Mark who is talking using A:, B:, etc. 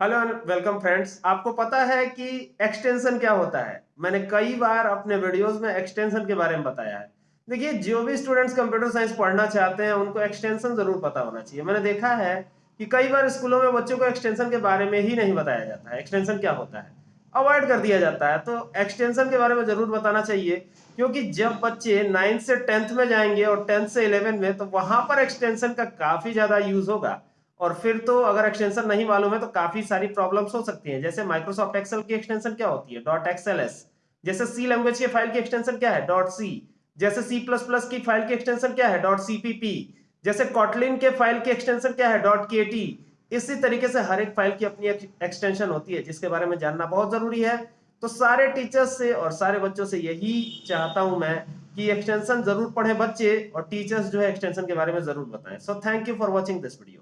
A: Hello welcome friends आपको पता है कि एक्सटेंशन क्या होता है? मैंने कई बार अपने वीडियोस में एक्सटेंशन के बारे में बताया है। देखिए जो भी स्टूडेंट्स कंप्यूटर साइंस पढ़ना चाहते हैं, उनको एक्सटेंशन ज़रूर पता होना चाहिए। मैंने देखा है कि कई बार स्कूलों में बच्चों को एक्सटेंशन के बारे में ही नहीं बताया जाता है। एक्सटेंशन क्या होता है? अवॉइड कर दिया जाता है। तो एक्सटेंशन के बारे में ज़रूर बताना चाहिए, क्योंकि जब बच्चे नाइन्थ से टेंथ में जाएँगे और टेंथ से इलेवन में तो वहाँ पर एक्सटेंशन का काफ़ी ज़्यादा यूज़ होगा। और फिर तो अगर एक्सटेंशन नहीं मालूम है तो काफ़ी सारी प्रॉब्लम्स हो सकती हैं। जैसे माइक्रोसॉफ्ट एक्सेल की एक्सटेंशन क्या होती है? डॉट एक्सएलएस जैसे सी लैंग्वेज की फ़ाइल की एक्सटेंशन क्या है? डॉट सी जैसे सी प्लस प्लस की फ़ाइल की एक्सटेंशन क्या है? डॉट सीपीपी जैसे कॉटलिन के फ़ाइल की एक्सटेंशन क्या है? डॉट के इसी तरीके से हर एक फ़ाइल की अपनी एक्सटेंशन होती है, जिसके बारे में जानना बहुत ज़रूरी है। तो सारे टीचर्स से और सारे बच्चों से यही चाहता हूँ मैं कि एक्सटेंशन ज़रूर पढ़े बच्चे और टीचर्स जो है एक्सटेंशन के बारे में ज़रूर बताएँ। So thank you for watching this video